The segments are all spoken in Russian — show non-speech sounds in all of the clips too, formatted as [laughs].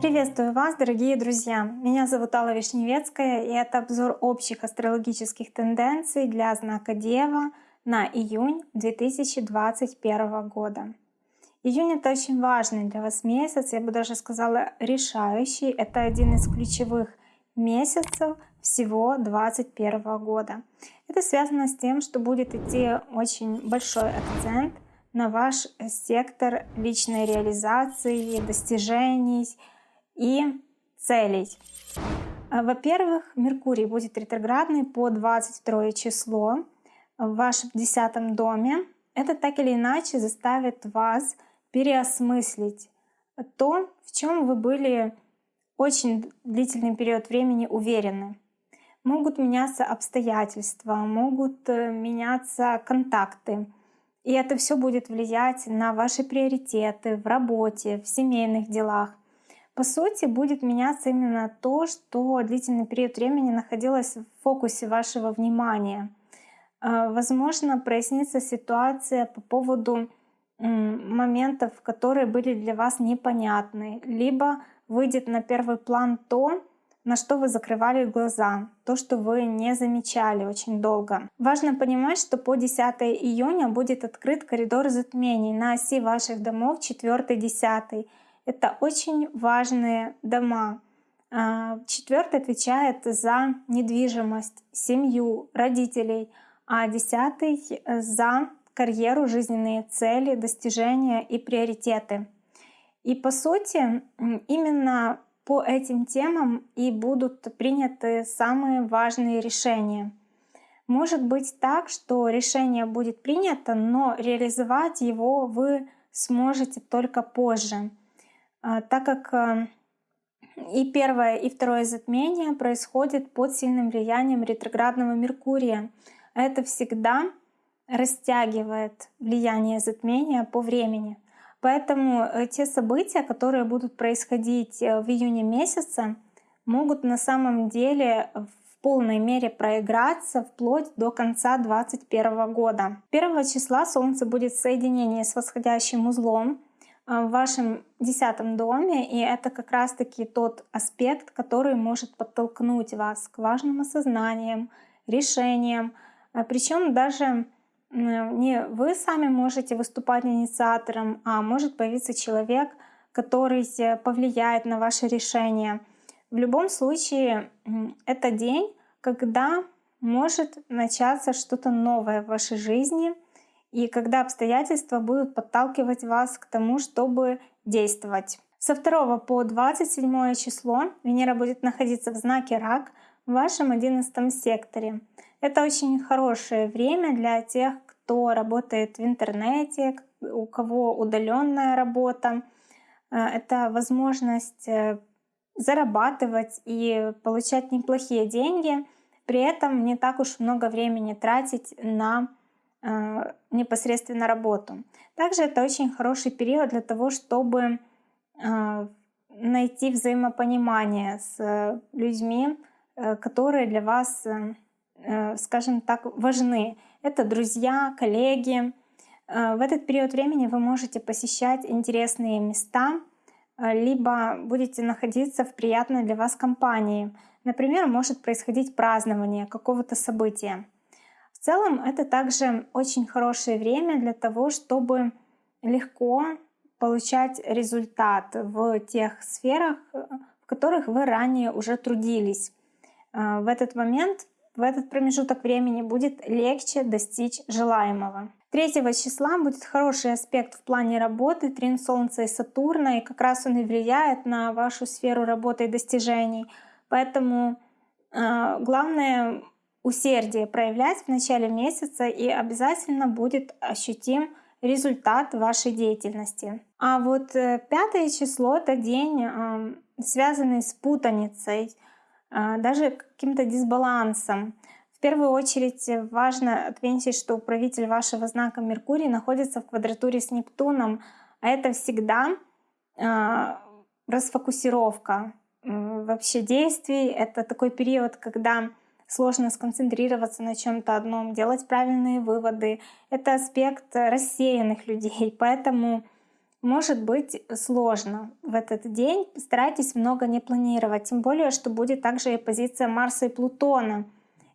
Приветствую вас, дорогие друзья! Меня зовут Алла Вишневецкая, и это обзор общих астрологических тенденций для знака Дева на июнь 2021 года. Июнь — это очень важный для вас месяц, я бы даже сказала решающий. Это один из ключевых месяцев всего 2021 года. Это связано с тем, что будет идти очень большой акцент на ваш сектор личной реализации, достижений и целей. Во-первых, Меркурий будет ретроградный по 22 число в вашем десятом доме. Это так или иначе заставит вас переосмыслить то, в чем вы были очень длительный период времени уверены. Могут меняться обстоятельства, могут э, меняться контакты. И это все будет влиять на ваши приоритеты в работе, в семейных делах. По сути, будет меняться именно то, что длительный период времени находилось в фокусе вашего внимания. Э, возможно, прояснится ситуация по поводу моментов, которые были для вас непонятны, либо выйдет на первый план то, на что вы закрывали глаза, то, что вы не замечали очень долго. Важно понимать, что по 10 июня будет открыт коридор затмений на оси ваших домов 4-10. Это очень важные дома. А, четвертый отвечает за недвижимость, семью, родителей, а десятый — за карьеру, жизненные цели, достижения и приоритеты. И по сути, именно по этим темам и будут приняты самые важные решения. Может быть так, что решение будет принято, но реализовать его вы сможете только позже, а, так как а, и первое, и второе затмение происходит под сильным влиянием ретроградного Меркурия. Это всегда растягивает влияние затмения по времени. Поэтому э, те события, которые будут происходить э, в июне месяце, могут на самом деле в полной мере проиграться вплоть до конца 2021 года. 1 числа Солнце будет в соединении с восходящим узлом э, в вашем десятом доме, и это как раз-таки тот аспект, который может подтолкнуть вас к важным осознаниям, решениям, причем даже не вы сами можете выступать инициатором, а может появиться человек, который повлияет на ваше решение. В любом случае, это день, когда может начаться что-то новое в вашей жизни, и когда обстоятельства будут подталкивать вас к тому, чтобы действовать. Со 2 по 27 число Венера будет находиться в знаке Рак в вашем 11 секторе. Это очень хорошее время для тех, кто работает в интернете, у кого удаленная работа. Э, это возможность э, зарабатывать и получать неплохие деньги, при этом не так уж много времени тратить на э, непосредственно работу. Также это очень хороший период для того, чтобы найти взаимопонимание с людьми, которые для вас скажем так, важны. Это друзья, коллеги. Э, в этот период времени вы можете посещать интересные места, э, либо будете находиться в приятной для вас компании. Например, может происходить празднование какого-то события. В целом это также очень хорошее время для того, чтобы легко получать результат в тех сферах, в которых вы ранее уже трудились. В этот момент в этот промежуток времени будет легче достичь желаемого. 3 числа будет хороший аспект в плане работы, трин Солнца и Сатурна, и как раз он и влияет на вашу сферу работы и достижений. Поэтому э, главное усердие проявлять в начале месяца, и обязательно будет ощутим результат вашей деятельности. А вот э, пятое число — это день, э, связанный с путаницей, даже каким-то дисбалансом. В первую очередь важно отметить, что управитель вашего знака Меркурий находится в квадратуре с Нептуном, а это всегда а, расфокусировка вообще действий. Это такой период, когда сложно сконцентрироваться на чем-то одном, делать правильные выводы. Это аспект рассеянных людей, [laughs] поэтому может быть сложно в этот день. Старайтесь много не планировать, тем более, что будет также и позиция Марса и Плутона.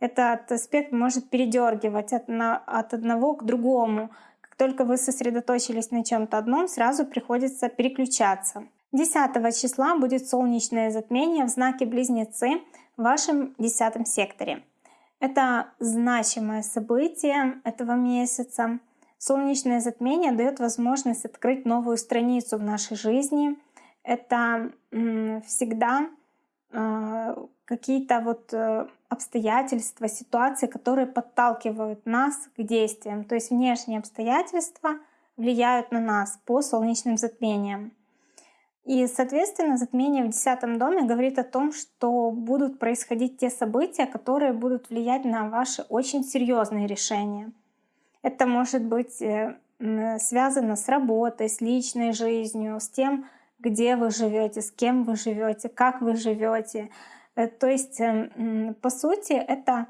Этот аспект может передергивать от, на, от одного к другому. Как только вы сосредоточились на чем-то одном, сразу приходится переключаться. 10 числа будет солнечное затмение в знаке Близнецы в вашем 10 секторе. Это значимое событие этого месяца. Солнечное затмение дает возможность открыть новую страницу в нашей жизни. Это всегда а, какие-то вот э, обстоятельства, ситуации, которые подталкивают нас к действиям. То есть внешние обстоятельства влияют на нас по солнечным затмениям. И, соответственно, затмение в десятом доме говорит о том, что будут происходить те события, которые будут влиять на ваши очень серьезные решения. Это может быть э, связано с работой, с личной жизнью, с тем, где вы живете, с кем вы живете, как вы живете. Э, то есть, эм, по сути, это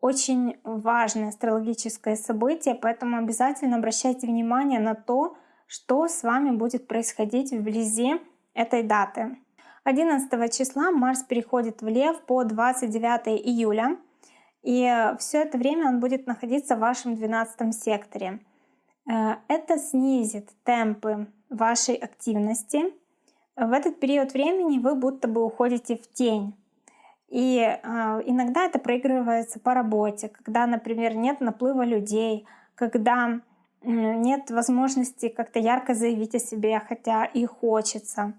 очень важное астрологическое событие, поэтому обязательно обращайте внимание на то, что с вами будет происходить вблизи этой даты. 11 числа Марс переходит в Лев по 29 июля, и все это время он будет находиться в вашем 12 секторе. Э, это снизит темпы вашей активности. В этот период времени вы будто бы уходите в тень. И э, иногда это проигрывается по работе, когда, например, нет наплыва людей, когда нет возможности как-то ярко заявить о себе, хотя и хочется.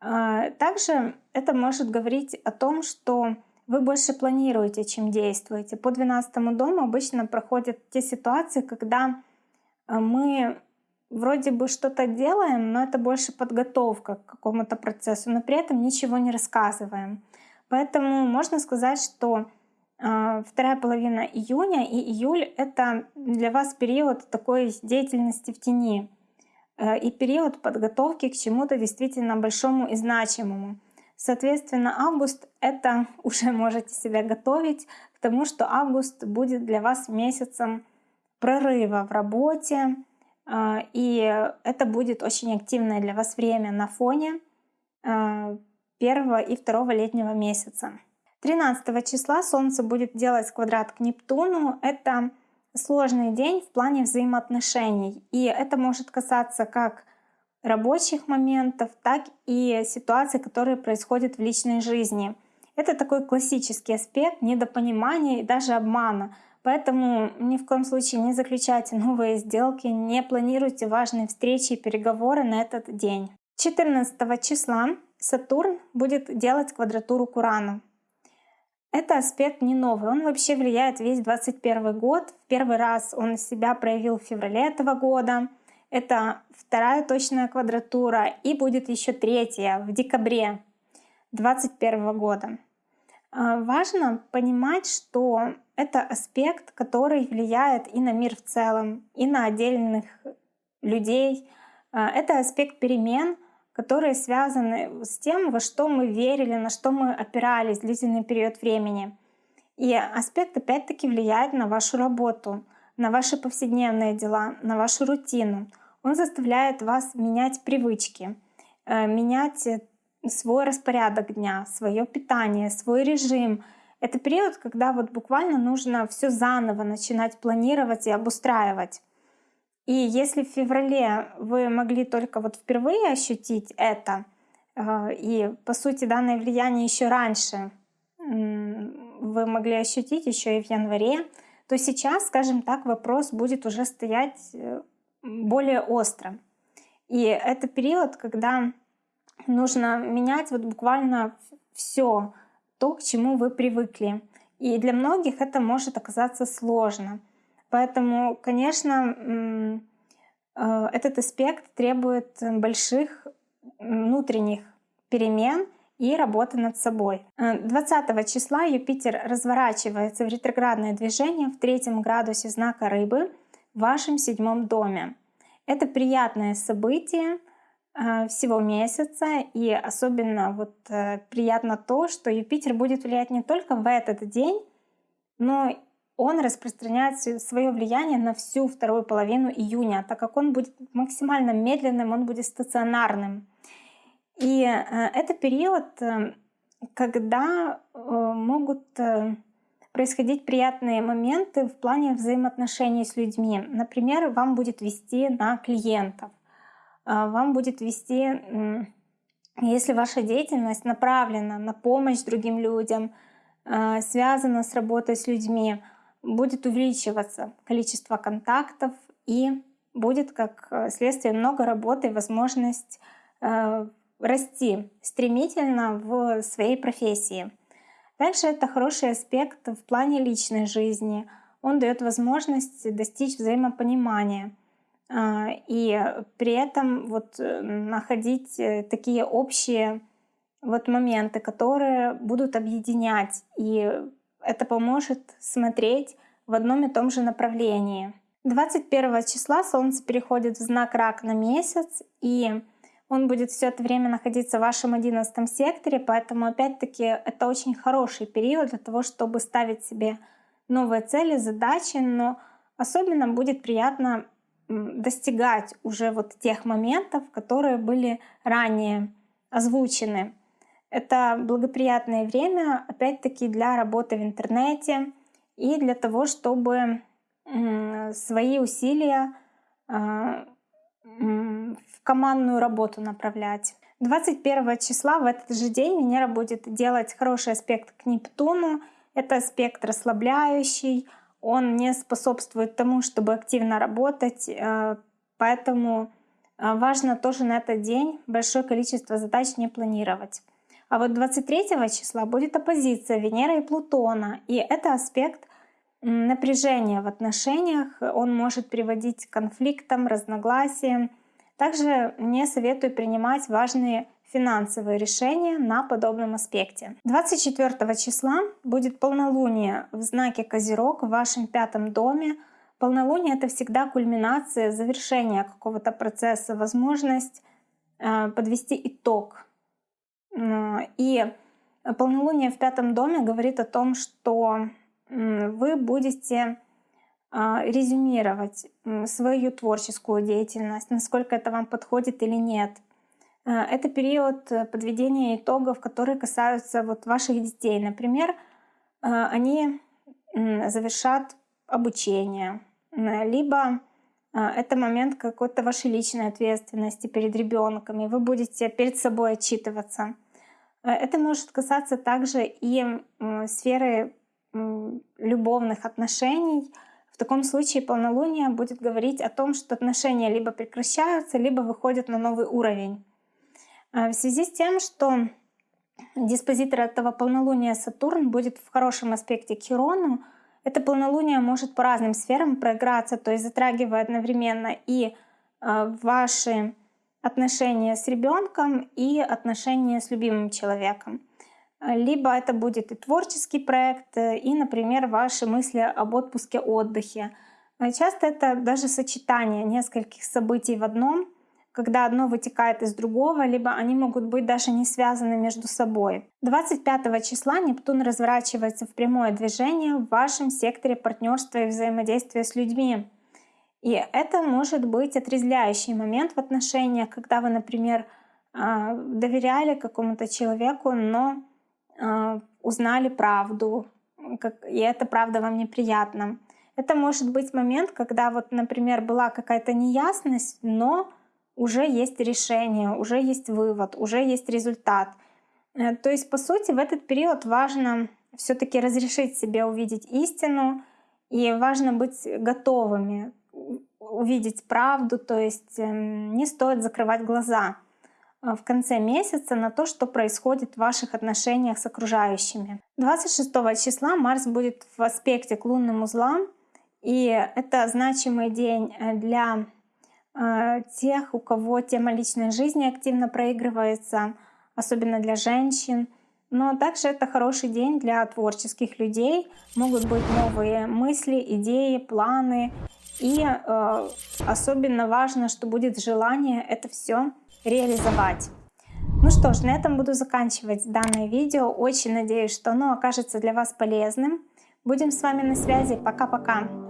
А, также это может говорить о том, что вы больше планируете, чем действуете. По 12 дому обычно проходят те ситуации, когда а, мы вроде бы что-то делаем, но это больше подготовка к какому-то процессу, но при этом ничего не рассказываем. Поэтому можно сказать, что а, вторая половина июня и июль — это для вас период такой деятельности в тени э, и период подготовки к чему-то действительно большому и значимому. Соответственно, август — это [laughs] уже можете себя готовить к тому, что август будет для вас месяцем прорыва в работе, э, и это будет очень активное для вас время на фоне э, первого и второго летнего месяца. 13 числа Солнце будет делать квадрат к Нептуну. Это сложный день в плане взаимоотношений. И это может касаться как рабочих моментов, так и ситуаций, которые происходят в личной жизни. Это такой классический аспект недопонимания и даже обмана. Поэтому ни в коем случае не заключайте новые сделки, не планируйте важные встречи и переговоры на этот день. 14 числа Сатурн будет делать квадратуру к Урану. Это аспект не новый, он вообще влияет весь 21 год. В первый раз он себя проявил в феврале этого года. Это вторая точная квадратура и будет еще третья в декабре 2021 года. А, важно понимать, что это аспект, который влияет и на мир в целом, и на отдельных людей. А, это аспект перемен — которые связаны с тем, во что мы верили, на что мы опирались длительный период времени. И аспект опять-таки влияет на вашу работу, на ваши повседневные дела, на вашу рутину. Он заставляет вас менять привычки, э, менять э, свой распорядок дня, свое питание, свой режим. Это период, когда вот буквально нужно все заново начинать планировать и обустраивать. И если в феврале вы могли только вот впервые ощутить это, э, и по сути данное влияние еще раньше вы могли ощутить еще и в январе, то сейчас, скажем так, вопрос будет уже стоять более остро. И это период, когда нужно менять вот буквально все то, к чему вы привыкли. И для многих это может оказаться сложно. Поэтому, конечно, э, этот аспект требует больших внутренних перемен и работы над собой. 20 э, числа Юпитер разворачивается в ретроградное движение в третьем градусе знака Рыбы в вашем седьмом доме. Это приятное событие э, всего месяца, и особенно вот приятно то, что Юпитер будет влиять не только в этот день, но он распространяет свое влияние на всю вторую половину июня, так как он будет максимально медленным, он будет стационарным. И э, это период, э, когда э, могут происходить приятные моменты в плане взаимоотношений с людьми. Например, вам будет вести на клиентов, вам будет вести, если ваша деятельность направлена на помощь другим людям, связана с работой с людьми, будет увеличиваться количество контактов и будет как следствие много работы и возможность расти стремительно в своей профессии. Также это хороший аспект в плане личной жизни. Он дает возможность достичь взаимопонимания а, и при этом вот э, находить э, такие общие вот моменты, которые будут объединять, и это поможет смотреть в одном и том же направлении. 21 числа Солнце переходит в знак Рак на месяц, и он будет все это время находиться в вашем одиннадцатом секторе, поэтому опять-таки это очень хороший период для того, чтобы ставить себе новые цели, задачи, но особенно будет приятно достигать уже вот тех моментов, которые были ранее озвучены. Это благоприятное время, опять-таки, для работы в интернете и для того, чтобы свои усилия а, в командную работу направлять. 21 числа в этот же день Венера будет делать хороший аспект к Нептуну. Это аспект расслабляющий, он не способствует тому, чтобы активно работать, э, поэтому э, важно тоже на этот день большое количество задач не планировать. А вот 23 числа будет оппозиция Венеры и Плутона, и это аспект напряжения в отношениях, он может приводить к конфликтам, разногласиям. Также не советую принимать важные финансовые решения на подобном аспекте. 24 числа будет полнолуние в знаке Козерог в вашем пятом доме. Полнолуние — это всегда кульминация, завершение какого-то процесса, возможность э, подвести итог. И полнолуние в пятом доме говорит о том, что вы будете резюмировать свою творческую деятельность, насколько это вам подходит или нет. А, это период э, подведения итогов, которые касаются вот ваших детей. Например, а, они завершат обучение, либо это момент какой-то вашей личной ответственности перед ребенком, и вы будете перед собой отчитываться. Это может касаться также и сферы любовных отношений, таком случае полнолуние будет говорить о том, что отношения либо прекращаются, либо выходят на новый уровень. А в связи с тем, что диспозитор этого полнолуния Сатурн будет в хорошем аспекте к Хирону, это полнолуние может по разным сферам проиграться, то есть затрагивая одновременно и а, ваши отношения с ребенком и отношения с любимым человеком либо это будет и творческий проект, э, и, например, ваши мысли об отпуске, отдыхе. А часто это даже сочетание нескольких событий в одном, когда одно вытекает из другого, либо они могут быть даже не связаны между собой. 25 числа Нептун разворачивается в прямое движение в вашем секторе партнерства и взаимодействия с людьми. И это может быть отрезвляющий момент в отношениях, когда вы, например, а, доверяли какому-то человеку, но а, узнали правду, и это правда вам неприятно. Это может быть момент, когда вот, например, была какая-то неясность, но уже есть решение, уже есть вывод, уже есть результат. Э, то есть, по сути, в этот период важно все-таки разрешить себе увидеть истину, и важно быть готовыми увидеть правду, то есть эм, не стоит закрывать глаза. Э, в конце месяца на то, что происходит в ваших отношениях с окружающими. 26 числа Марс будет в аспекте к лунным узлам, и это значимый день э, для э, тех, у кого тема личной жизни активно проигрывается, особенно для женщин. Но также это хороший день для творческих людей. Могут быть новые мысли, идеи, планы. И э, особенно важно, что будет желание это все реализовать. Ну что ж, на этом буду заканчивать данное видео. Очень надеюсь, что оно окажется для вас полезным. Будем с вами на связи. Пока-пока.